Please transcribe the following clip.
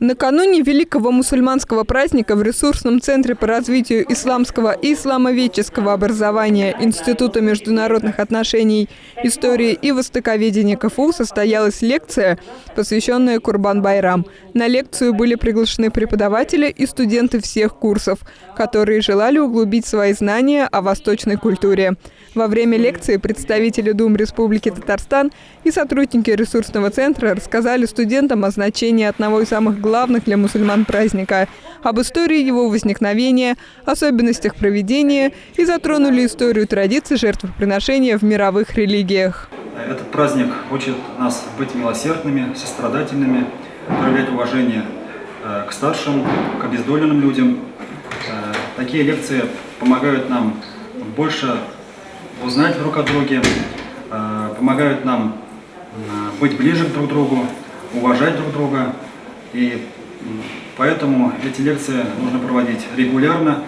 Накануне великого мусульманского праздника в ресурсном центре по развитию исламского и исламоведческого образования Института международных отношений, истории и востоковедения КФУ состоялась лекция, посвященная Курбан-Байрам. На лекцию были приглашены преподаватели и студенты всех курсов, которые желали углубить свои знания о восточной культуре. Во время лекции представители Дум Республики Татарстан и сотрудники ресурсного центра рассказали студентам о значении одного из самых главных для мусульман праздника, об истории его возникновения, особенностях проведения и затронули историю традиций жертвоприношения в мировых религиях. Этот праздник учит нас быть милосердными, сострадательными, проявлять уважение э, к старшим, к обездоленным людям. Э, такие лекции помогают нам больше узнать друг о друге, э, помогают нам быть ближе друг к другу, уважать друг друга. И поэтому эти лекции нужно проводить регулярно.